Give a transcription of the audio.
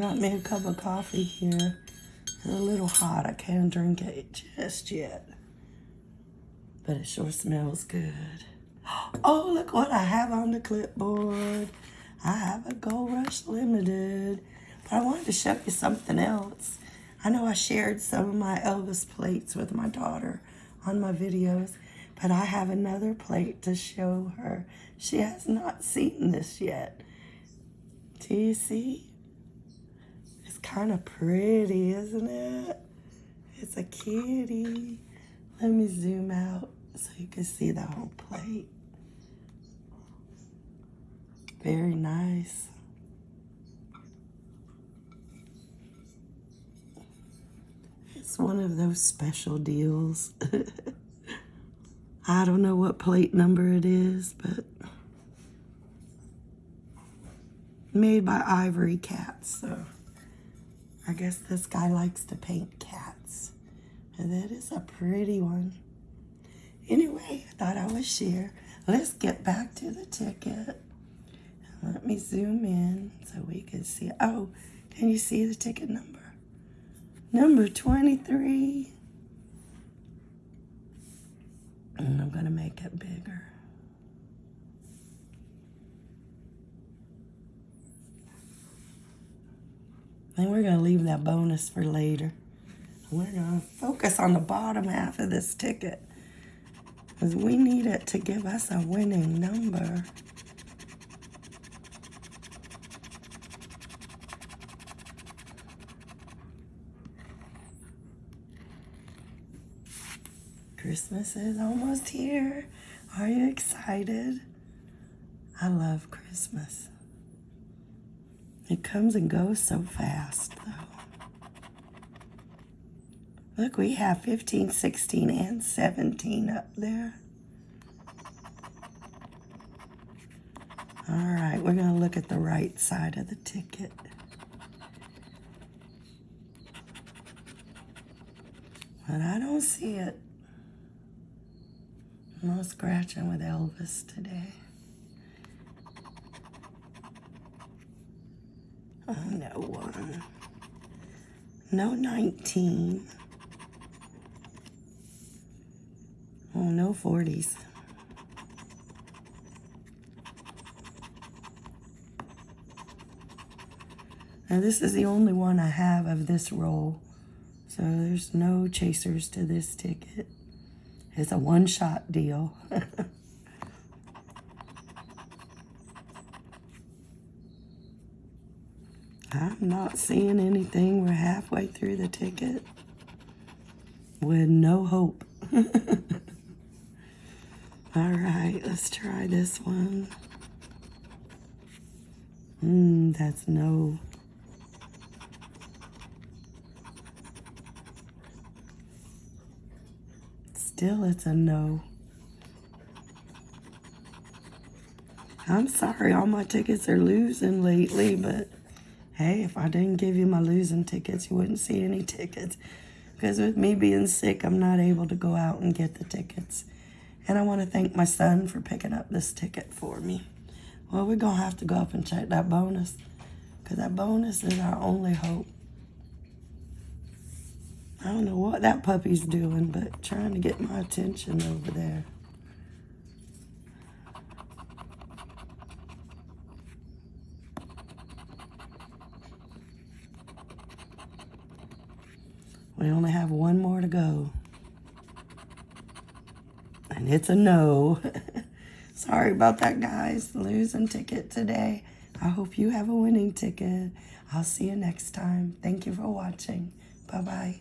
got me a cup of coffee here. It's a little hot. I can't drink it just yet. But it sure smells good. Oh, look what I have on the clipboard. I have a Gold Rush Limited. But I wanted to show you something else. I know I shared some of my Elvis plates with my daughter on my videos, but I have another plate to show her. She has not seen this yet. Do you see? It's kind of pretty, isn't it? It's a kitty. Let me zoom out so you can see the whole plate. Very nice. It's one of those special deals. I don't know what plate number it is, but made by Ivory Cats. So I guess this guy likes to paint cats. And that is a pretty one. Anyway, I thought I would share. Let's get back to the ticket. Let me zoom in so we can see. Oh, can you see the ticket number? Number 23. And I'm going to make it bigger. And we're going to leave that bonus for later. We're going to focus on the bottom half of this ticket. Because we need it to give us a winning number. Christmas is almost here. Are you excited? I love Christmas. It comes and goes so fast, though. Look, we have 15, 16, and 17 up there. All right, we're going to look at the right side of the ticket. But I don't see it. No scratching with Elvis today. Oh, no one. No 19. Oh, no 40s. Now this is the only one I have of this roll. So there's no chasers to this ticket. It's a one-shot deal. I'm not seeing anything. We're halfway through the ticket with no hope. All right, let's try this one. Mmm, that's no. Still, it's a no. I'm sorry, all my tickets are losing lately, but hey, if I didn't give you my losing tickets, you wouldn't see any tickets. Because with me being sick, I'm not able to go out and get the tickets. And I want to thank my son for picking up this ticket for me. Well, we're going to have to go up and check that bonus. Because that bonus is our only hope. I don't know what that puppy's doing, but trying to get my attention over there. We only have one more to go. And it's a no. Sorry about that, guys. Losing ticket today. I hope you have a winning ticket. I'll see you next time. Thank you for watching. Bye-bye.